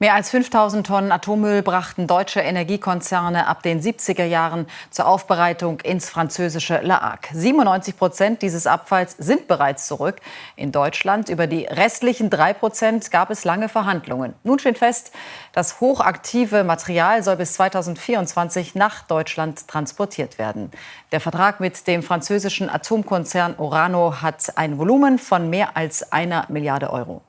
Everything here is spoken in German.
Mehr als 5000 Tonnen Atommüll brachten deutsche Energiekonzerne ab den 70er Jahren zur Aufbereitung ins französische La Hague. 97 Prozent dieses Abfalls sind bereits zurück. In Deutschland über die restlichen drei Prozent gab es lange Verhandlungen. Nun steht fest, das hochaktive Material soll bis 2024 nach Deutschland transportiert werden. Der Vertrag mit dem französischen Atomkonzern Orano hat ein Volumen von mehr als einer Milliarde Euro.